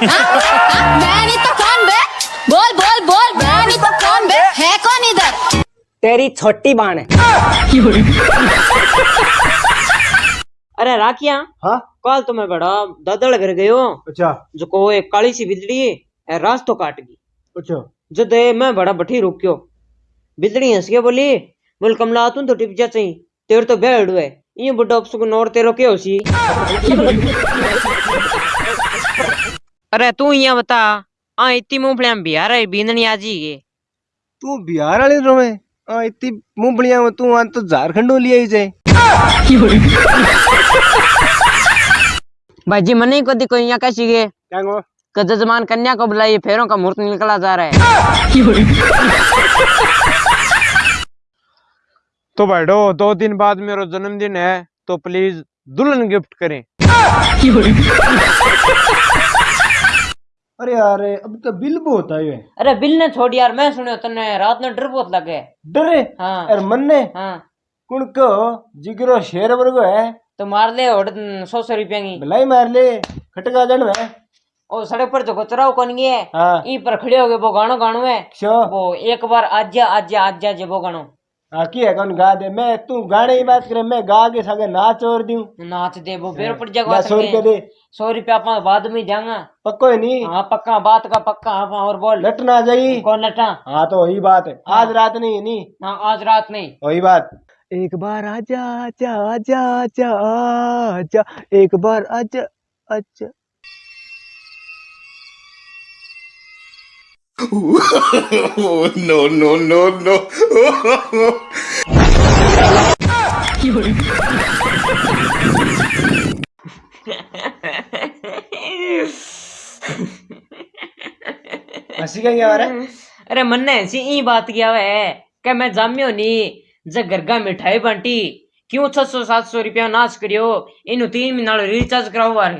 मैं नहीं तो कौन बे बोल बोल बोल मैं नहीं तो कौन बे है कौन इधर तेरी छोटी बाण है। अरे राखिया हाँ? कल तो मैं बड़ा दादड़ घर गयो। अच्छा। जो को एक काली सी बिजली है रास्तो काट गई अच्छा। जद ये मैं बड़ा बठी रुक्यो। बिजली हंस के बोली बोल कमला तू तो टिप जा चाहिए तेरे तो बेड़ है ये बुढ़ा अपसुक नौर तेरो के होसी अरे तू यहाँ बता आ इतनी मूंगफलियाँ बिहार आई बींदनी आजी के। तू बिहार वाले रोवे? आ इतनी मूंगफलियाँ में तू आ तो झारखंडों ले आई जाए। भाई जी मने कदी कोई यहाँ कैसी गे क्या गो जजमान कन्या को बुलाइए फेरों का मुहूर्त निकला जा रहा है। तो बैठो दो दिन बाद मेरा जन्मदिन है तो प्लीज़ दुल्हन गिफ्ट करें। यार अब तो बिल बहुत आयो है। अरे बिल ने छोड़ यार मैं सुनो तने रात ने डर बहुत लगे। डरे? हाँ। अरे मन्ने हाँ। कुण को? जिगरो शेर वर्गो है। तो मार ले और सौ सौ रुपया की। भलाई मार ले खटका जन में ओ सड़क पर जो कचराव कौन गए हाँ। ई पर खड़े हो गए वो गानो गानो है वो एक बार आजा आजा आजा जे वो गानो हाँ की है कौन गा दे मैं तू गाने की बात करे मैं गा के सगे नाच और दूँ नाच दे वो बेर पड़ जाएगा सौ रुपये दे। सौ रुपया अपना बाद में जाऊँगा। पक्को है नहीं हाँ पक्का बात का पक्का हाँ और बोल। लट ना जाई। कौन नटा हाँ तो वही बात है। आज रात नहीं है नहीं हाँ आज रात नहीं। वही बात। एक बार आजा आजा आजा आजा आजा। एक बार आजा आजा। no, no, no, no. हँसी क्या क्या रहा अरे मन्ने ऐसी ई बात किया है कि मैं जामियो नी जब गरगा मिठाई बांटी। क्यों छह सौ सात सौ रुपया नाश करियो? इन तीन महीना रिचार्ज कराओ बारे।